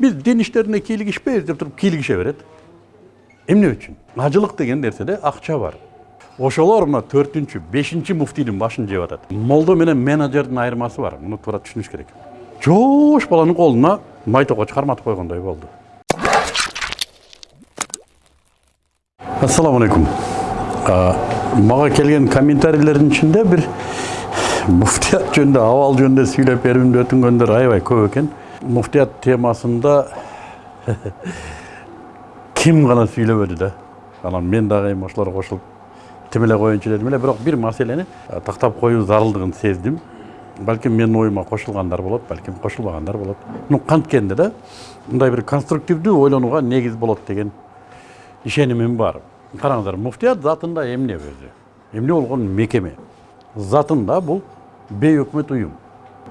биз дин иштерине кийлигишпейбиз деп туруп кийлигише берет эмне үчүн ажылык деген нерседе акча бар ошолор мына төртүнчү бешинчи муфтийдин башын жеп атат молдо менен менеджердин айырмасы бар муну туура түшүнүш керек жоош баланын колуна май токоч карматып койгондой болду ассаламу алейкум мага келген комментарийлердин ичинде бир муфтият жөнүндө абал жөнүндө сүйлөп берүүмдү өтүнгөндөр аябай көп экен муфтият темасында ким гана сүйлөбөдү да анан мен дагы эми ошолорго кошулуп тим эле коеюнчу дедим эле бирок бир маселени тактап коюу зарылдыгын сездим балким менин оюма кошулгандар болот балким кошулбагандар болот ну канткенде да мындай бир конструктивдүү ойлонууга негиз болот деген ишенимим бар караңыздар муфтият затында эмне өзү эмне болгон мекеме затында бул бейөкмөт уюм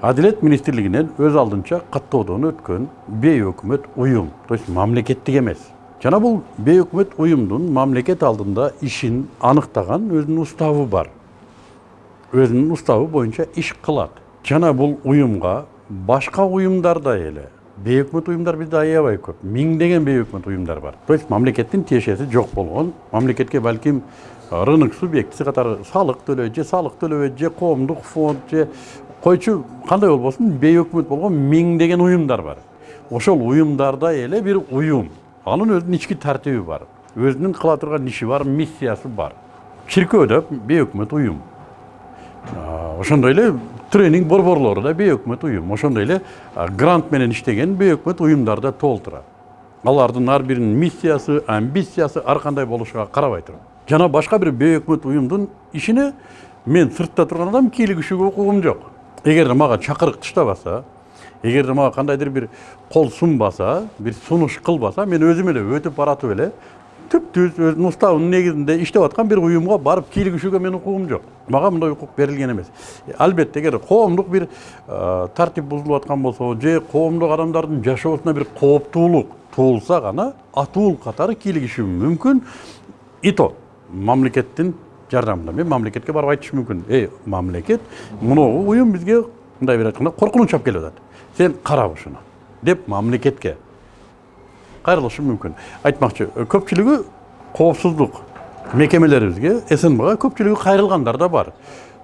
адилет министрлигинен өз алдынча каттоодон өткөн бейөкмөт уюм то есть мамлекеттик эмес жана бул бейөкмөт уюмдун мамлекет алдында ишин аныктаган өзүнүн уставы бар өзүнүн уставы боюнча иш кылат жана бул уюмга башка уюмдардай эле бейөкмөт уюмдар бизде аябай көп миңдеген бейөкмөт уюмдар бар то есть мамлекеттин тиешеси жок болгон мамлекетке балким рынок субъектиси катары салык төлөйт же салык төлөбөйт же коомдук фонд же койчу кандай болбосун бейөкмөт болгон миңдеген уюмдар бар ошол уюмдардай эле бир уюм анын өзүнүн ички тартиби бар өзүнүн кыла турган иши бар миссиясы бар чиркөө да бейөкмөт уюм ошондой эле тренинг борборлору да бейөкмөт уюм ошондой эле грант менен иштеген бейөкмөт уюмдар да толтура алардын ар биринин миссиясы амбициясы ар кандай болушуга карабай туруп жана башка бир бейөкмөт уюмдун ишине мен сыртта турган адам кийлигишүүгө укугум жок эгерде мага чакырык таштабаса эгерде мага кандайдыр бир кол сунбаса бир сунуш кылбаса мен өзүм эле өтүп баратып эле түп түз өзүнүн уставынын негизинде иштеп аткан бир уюмга барып кийлигишүүгө менин укугум жок мага мындай укук берилген эмес албетте эгер коомдук бир тартип бузулуп аткан болсо же коомдук адамдардын жашоосуна бир кооптуулук туулса гана атуул катары кийлигишүүм мүмкүн и то мамлекеттин жардамында мен мамлекетке барып айтышым мүмкүн эй мамлекет мыногу уюм бизге мындай бир айтканда коркунуч алып келип атат сен кара ушуну деп мамлекетке кайрылышым мүмкүн айтмакчы көпчүлүгү коопсуздук мекемелерибизге снбга көпчүлүгү кайрылгандар да бар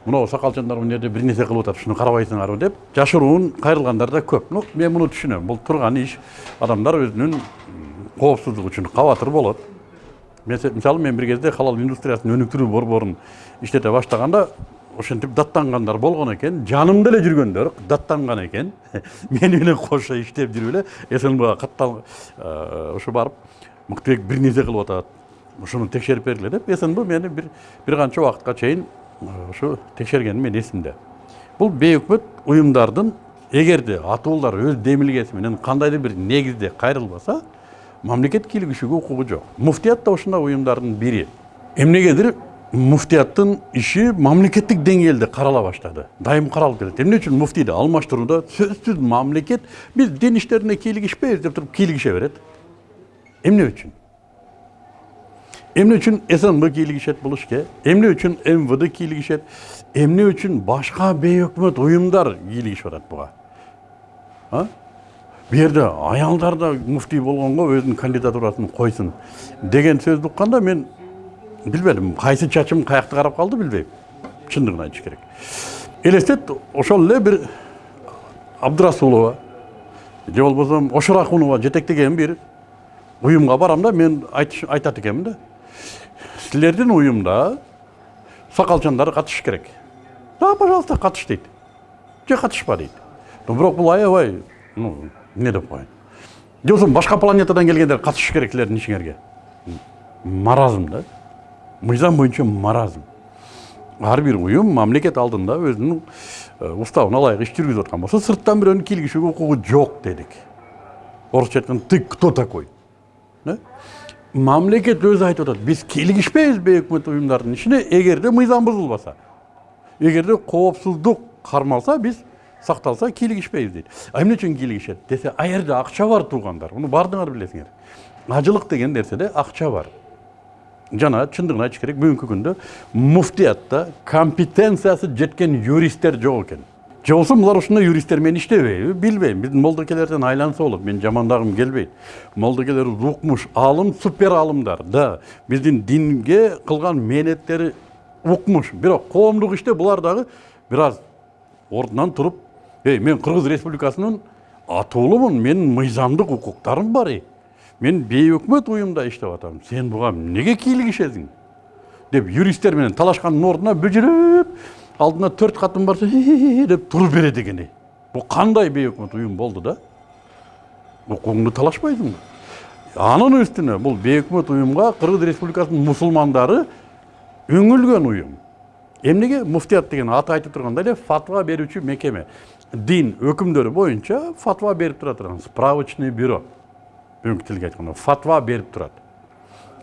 мынау сакалчандар мына жерде бир нерсе кылып атат ушуну карабайсыңарбы деп жашыруун кайрылгандар да көп ну мен муну түшүнөм бул турган иш адамдар өзүнүн коопсуздугу үчүн кабатыр болот мисалы мен бир кезде халал индустриясын өнүктүрүү борборун иштете баштаганда ошентип даттангандар болгон экен жанымда эле жүргөндөр даттанган экен мени менен кошо иштеп жүрүп эле снбга каттал ушу барып мыктыбек бир нерсе кылып атат ушуну текшерип бергиле деп снб мени бир бир канча убакытка чейин ушу текшергени менин эсимде. Бул бейөкмөт уюмдардын эгерде атуулдар өз демилгеси менен кандайдыр бир негизде кайрылбаса мамлекет кийлигишүүгө укугу жок муфтият да ушундай уюмдардын бири эмнегедир муфтияттын иши мамлекеттик деңгээлде карала баштады. Дайым каралып келет эмне үчүн муфтийди алмаштырууда сөзсүз мамлекет биз дин иштерине кийлигишпейбиз деп туруп кийлигише берет эмне үчүн эмне үчүн снб кийлигишет бул ишке эмне үчүн мвд кийлигишет эмне үчүн башка бейөкмөт уюмдар кийлигишип атат буга бул жерде аялдар да муфтий болгонго өзүнүн кандидатурасын койсун деген сөздү укканда мен билбедим кайсы чачым каякты карап калды билбейм чындыгын айтыш керек элестет ошол эле бир абдырасулова же болбосо ошоракунова жетектеген бир уюмга барам да мен айтат экенмин да силердин уюмда сакалчандар катышыш керек да пожалуйста катыш дейт же катышпа дейт бирок бул аябай ну эмне деп же болбосо башка планетадан келгендер катышыш керек силердин ишиңерге маразм да. Мыйзам боюнча маразм. Ар бир уюм мамлекет алдында өзүнүн уставына ылайык иш жүргүзүп аткан болсо сырттан бирөөнүн кийлигишүүгө укугу жок дедик орусча айтканда ты кто такой? Мамлекет өзү айтып атат биз кийлигишпейбиз бейөкмөт уюмдардын ишине эгерде мыйзам бузулбаса эгерде коопсуздук кармалса биз сакталса кийлигишпейбиз дейт а эмне үчүн кийлигишет десе ал жерде акча бар туугандар муну баардыгыңар билесиңер ажылык деген нерседе акча бар. Жана чындыгын айтыш керек бүгүнкү күндө муфтиятта компетенциясы жеткен юристтер жок экен же болбосо булар ушундай юристтер менен иштебейби билбейм биздин молдокелерден айланса болот мен жамандагым келбейт молдокелер укмуш аалым супер аалымдар да. Биздин динге кылган мээнеттери укмуш бирок коомдук иште булар дагы бир аз ордунан туруп эй мен кыргыз республикасынын атуулумун менин мыйзамдык укуктарым бар ey мен бейөкмөт уюмда иштеп атам сен буга эмнеге кийлигишесиң деп юристтер менен талашкандын ордуна бүжүрүп алдына төрт катын барса деп туруп берет экен ey бул кандай бейөкмөт уюм болду да? Укугуңду талашпайсыңбы анын үстүнө бул бейөкмөт уюмга кыргыз республикасынын мусулмандары үңүлгөн уюм эмнеге муфтият деген аты айтып тургандай эле фатва берүүчү мекеме. Дин өкүмдөрү боюнча фатва тура турган справочный бюро бүгүнкү тилге айтканда фатва берип турат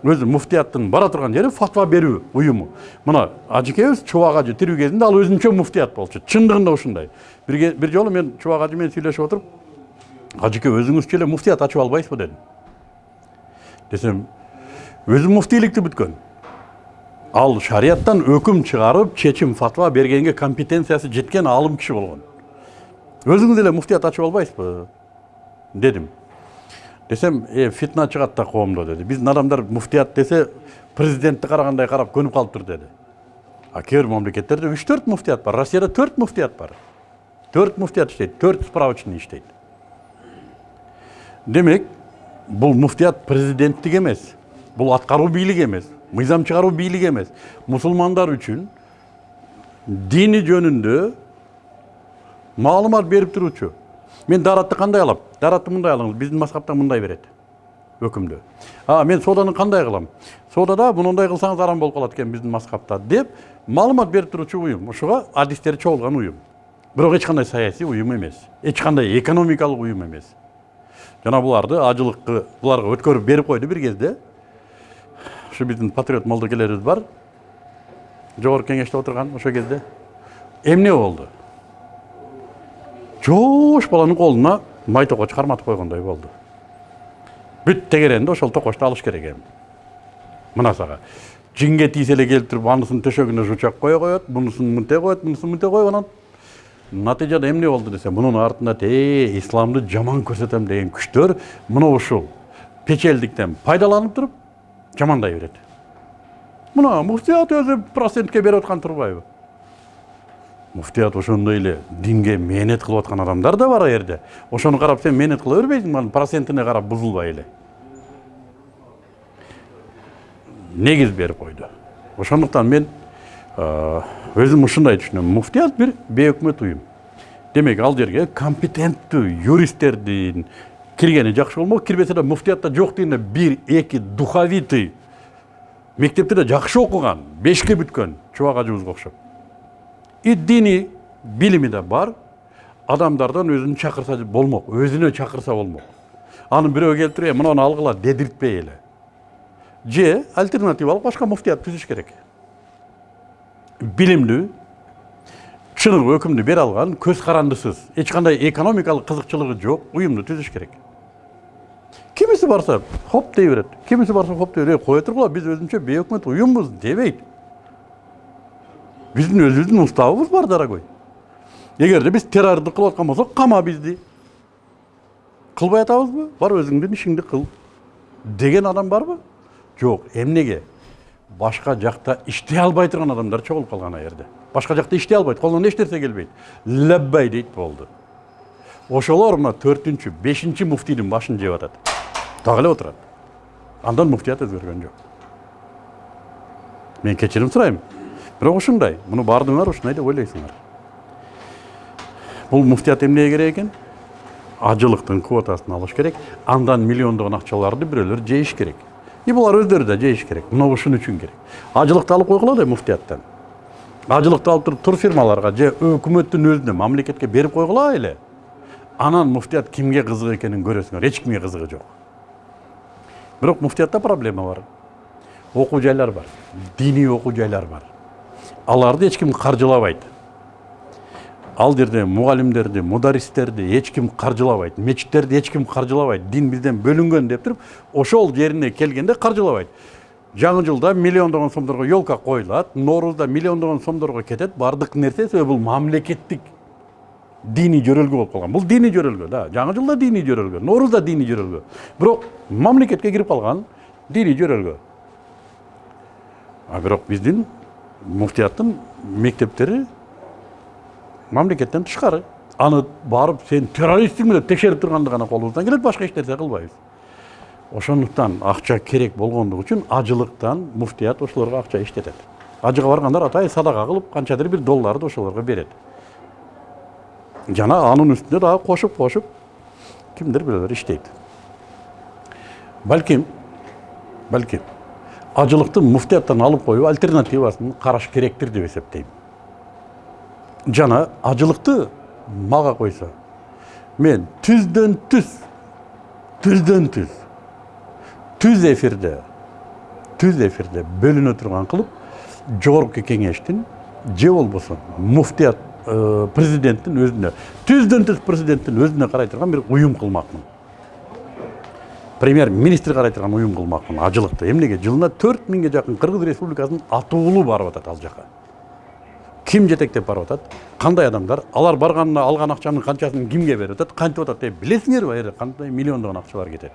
өзү муфтияттын бара турган жери фатва берүү уюму мына ажекебиз чубак ажы тирүү кезинде ал өзүнчө муфтият болчу чындыгында ушундай бир, бир жолу мен чубак ажы менен сүйлөшүп отуруп ажеке өзүңүзчө эле муфтият ачып албайсызбы дедим десем өзү муфтийликти бүткөн ал шарияттан өкүм чыгарып чечим фатва бергенге компетенциясы жеткен аалым киши болгон өзүңүз эле муфтият ачып албайсызбы дедим десем э фитна чыгат да коомдо деди биздин адамдар муфтият десе президентти карагандай карап көнүп калыптыр деди а кээ бир мамлекеттерде үч төрт муфтият бар россияда төрт муфтият бар төрт муфтият иштейт төрт справочный иштейт демек бул муфтият президенттик эмес бул аткаруу бийлиги эмес мыйзам чыгаруу бийлиги эмес мусулмандар үчүн дини жөнүндө маалымат берип туруучу мен даратты кандай алам даратты мындай алыңыз биздин мазхабта мындай берет өкүмдү а мен сооданы кандай кылам соодада мындай кылсаңыз арам болуп калат экен биздин мазхабта деп маалымат берип туруучу уюм ушуга адистери чогулган уюм бирок эч кандай саясий уюм эмес эч кандай экономикалык уюм эмес жана буларды ажылыккы буларга өткөрүп берип койду бир кезде. Ушу биздин патриот молдокелерибиз бар. Жогорку кеңеште отурган ошол кезде. Эмне болду жоош баланын колуна май токоч карматып койгондой болду бүт тегеренди ошол токочту алыш керек эми мына сага жинге тийсе эле келип туруп анысынын төшөгүнө жучак кое коет мунусун мынтип коет мунусун мынтип коюп анан натыйжада эмне болду десе мунун артында те исламды жаман көрсөтөм деген күчтөр мына ушул печелдиктен пайдаланып туруп жамандай берет мына муфтият өзү процентке берип аткан турбайбы муфтият ошондой эле динге мээнет кылып аткан адамдар да бар ал жерде ошону карап сен мээнет кыла бербейсиңби анын процентине карап бузулбай эле. Негиз берип койду. Ошондуктан мен өзүм ушундай түшүнөм. Муфтият бир бейөкмөт уюм. Демек ал жерге компетенттүү юристтердин киргени жакшы болмок кирбесе да муфтиятта жок дегенде бир эки духовитый мектепте да жакшы окуган бешке бүткөн чубак ажыбызга окшоп. И диний билими да бар адамдардан өзүн чакырса болмок өзүнө чакырса болмок аны келип туруп «Э, мынаны алгыла дедиртпей эле же альтернативалык башка муфтият түзүш керек билимдүү чыныгы өкүмдү бере алган көз карандысыз эч кандай экономикалык кызыкчылыгы жок уюмду түзүш керек кимиси барса хоп дей берет кимиси барса хоп дей берет «Э, кое тургула биз өзүнчө бейөкмөт уюмбуз дебейт биздин өзүбүздүн уставыбыз бар дорогой. Эгерде биз террордук кылып аткан болсок кама бизди кылбай атабызбы бар өзүңдүн ишиңди кыл деген адам барбы жок эмнеге башка жакта иштей албай турган адамдар чогулуп калган ал жерде башка жакта иштей албайт колунан эч нерсе келбейт лаббай дейт болду ошолор мына төртүнчү бешинчи муфтийдин башын жеп атат дагы эле отурат андан муфтият өзгөргөн жок мен кечирим сурайм бирок ушундай муну баардыгыңар ушундай деп ойлойсуңар бул муфтият эмнеге керек экен? Ажылыктын квотасын алыш керек. Андан миллиондогон акчаларды бирөөлөр жейиш керек. И булар өздөрү да жейиш керек. Мына ушун үчүн керек. Ажылыкты алып койгула да муфтияттан. Ажылыкты алып туруп турфирмаларга же өкмөттүн өзүнө мамлекетке берип койгула эле. Анан муфтият кимге кызык экенин көрөсүңөр. Эч кимге кызыгы жок. Бирок муфтиятта проблема бар. Окуу жайлар бар. Диний окуу жайлар бар. Аларды эч ким каржылабайт ал жерде эч ким каржылабайт мечиттерди эч ким каржылабайт дин бизден бөлүнгөн деп туруп ошол жерине келгенде каржылабайт жаңы жылда миллиондогон сомдорго елка коюлат ноорузда миллиондогон сомдорго кетет баардык нерсе себеби бул мамлекеттик диний жөрөлгө болуп калган бул диний жөрөлгө да. Жаңы жыл да диний жөрөлгө нооруз да диний жөрөлгө. Бирок мамлекетке кирип калган диний жөрөлгө. А бирок биздин муфтияттын мектептери мамлекеттен тышкары аны барып сен террористсиңби деп текшерип турганды гана колубуздан келет башка эч нерсе кылбайбыз ошондуктан акча керек болгондугу үчүн ажылыктан муфтият ошолорго акча иштетет ажыга баргандар атайын садака кылып канчадыр бир долларды ошолорго берет жана анын үстүнө дагы кошуп кошуп кимдир бирөөлөр иштейт балким балким ажылыкты муфтияттан алып коюу альтернативасын караш керектир деп эсептейм жана ажылыкты мага койсо мен түздөн түз түздөн түз түз эфирде түз эфирде бөлүнө турган кылып жогорку кеңештин же болбосо муфтият президенттин өзүнө түздөн түз президенттин өзүнө карай турган бир уюм кылмакмын премьер министр карай турган уюм кылмакмын ажылыкты эмнеге жылына төрт миңге жакын кыргыз республикасынын атуулу барып атат ал жака ким жетектеп барып атат кандай адамдар алар барганына алган акчанын канчасын кимге берип атат кантип атат деп билесиңерби аер кандай миллиондогон акчалар кетет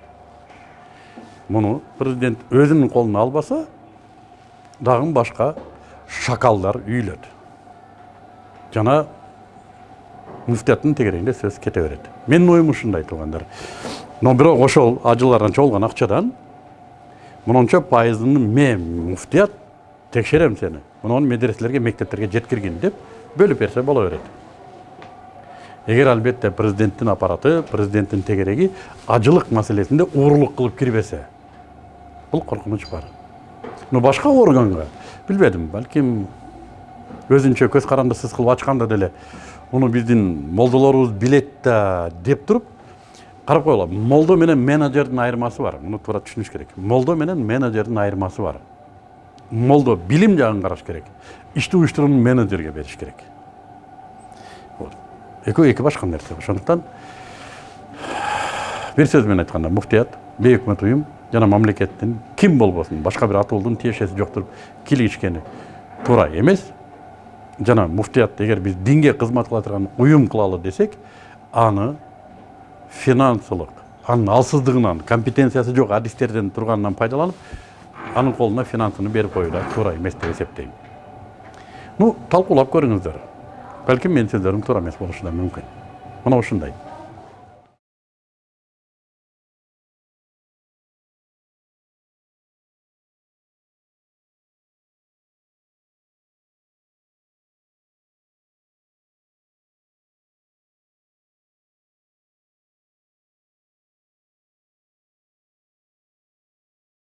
муну президент өзүнүн колуна албаса дагы башка шакалдар үйлөт жана муфтияттын тегерегинде сөз кете берет менин оюм ушундай туугандар но бирок ошол ажылардан чогулган акчадан. Мынунча пайызын мен муфтият текшерем сени. Муну медреселерге мектептерге жеткиргин деп бөлүп берсе боло берет. Эгер албетте президенттин аппараты президенттин тегереги ажылык маселесинде уурулук кылып кирбесе бул коркунуч бар. Но башка органга билбедим балким өзүнчө көз карандысыз кылып ачканда деле муну биздин молдолорубуз билет да деп туруп карап койгула молдо менен менеджердин айырмасы бар муну туура түшүнүш керек молдо менен менеджердин айырмасы бар молдо билим жагын караш керек ишти уюштурууну менеджерге бериш керек экөө эки башка нерсе ошондуктан бир сөз менен айтканда муфтият бейөкмөт уюм жана мамлекеттин ким болбосун башка бир атуулдун тиешеси жок туруп кийлигишкени туура эмес жана муфтият эгер биз динге кызмат кыла турган уюм кылалы десек аны финансылык анын алсыздыгынан компетенциясы жок адистерден турганынан пайдаланып анын колуна финансыны берип коюу да туура эмес деп эсептейм ну талкуулап көрүңүздөр балким менин сөздөрүм туура эмес болушу да мүмкүн мына ушундай